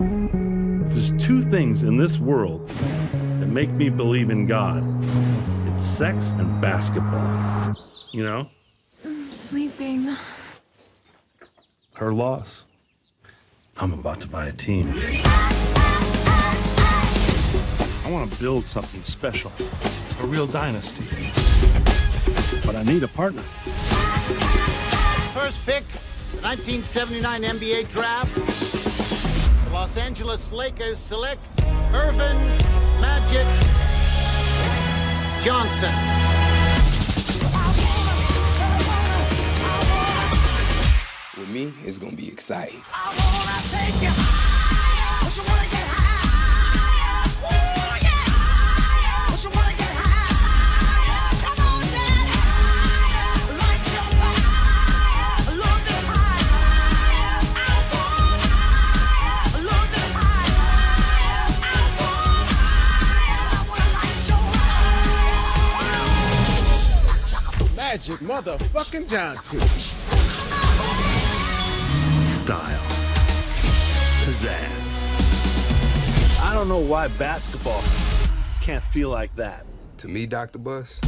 If there's two things in this world that make me believe in God, it's sex and basketball. You know? I'm sleeping. Her loss. I'm about to buy a team. I want to build something special, a real dynasty. But I need a partner. First pick, the 1979 NBA draft. The Los Angeles Lakers select Earvin Magic Johnson. With me, it's gonna be exciting. Magic motherfucking Johnson. Style. Pizzazz. I don't know why basketball can't feel like that. To me, Dr. Buss,